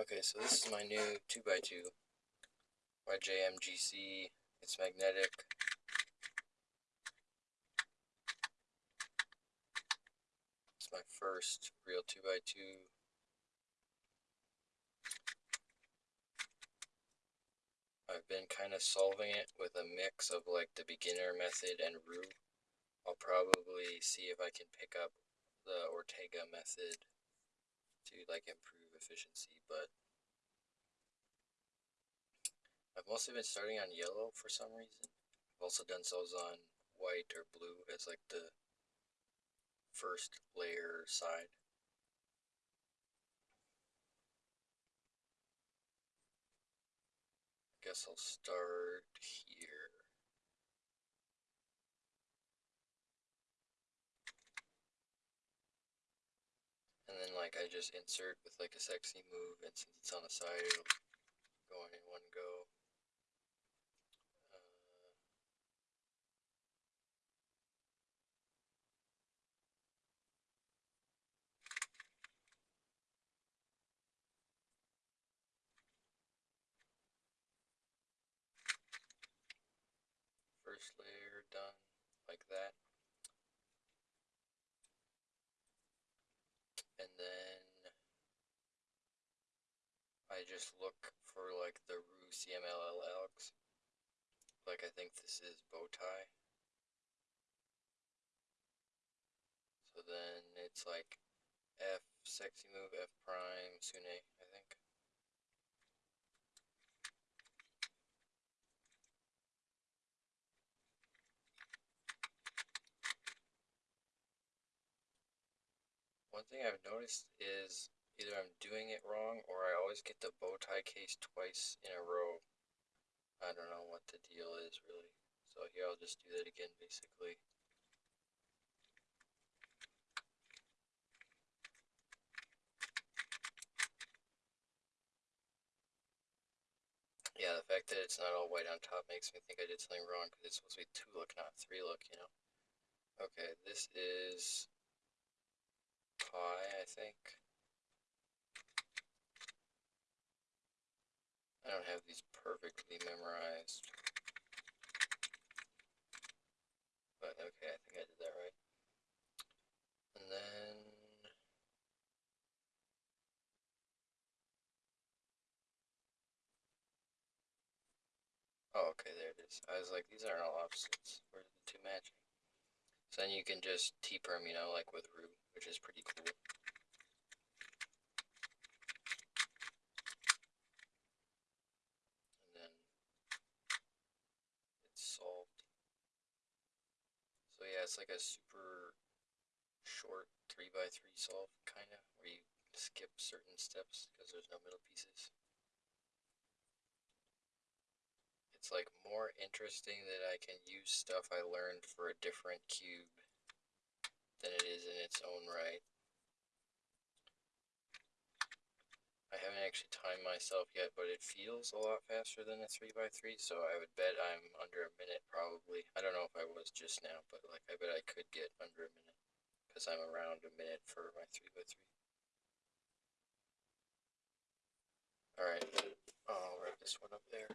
Okay, so this is my new 2x2 YJMGC. It's magnetic. It's my first real 2x2. I've been kind of solving it with a mix of like the beginner method and Roux. I'll probably see if I can pick up the Ortega method to like improve efficiency, but I've mostly been starting on yellow for some reason. I've also done cells on white or blue as like the first layer side. I guess I'll start here. And then like I just insert with like a sexy move and since it's on the side it'll go in one go. Uh, first layer done like that. and then I just look for like the Roux CMLL algs. Like I think this is bow tie. So then it's like F sexy move F prime Sune, I think. One thing I've noticed is either I'm doing it wrong or I always get the bow tie case twice in a row. I don't know what the deal is really. So here I'll just do that again basically. Yeah, the fact that it's not all white on top makes me think I did something wrong because it's supposed to be two look, not three look, you know. Okay, this is pi, I think. I don't have these perfectly memorized. But okay, I think I did that right. And then... Oh, okay, there it is. I was like, these aren't all opposites. Where are the two matching? So then you can just T-perm, you know, like with Roux which is pretty cool. And then it's solved. So yeah, it's like a super short 3x3 solve, kind of, where you skip certain steps because there's no middle pieces. It's like more interesting that I can use stuff I learned for a different cube than it is in its own right. I haven't actually timed myself yet, but it feels a lot faster than a 3x3, so I would bet I'm under a minute probably. I don't know if I was just now, but like I bet I could get under a minute, I'm around a minute for my 3x3. Alright, I'll wrap this one up there.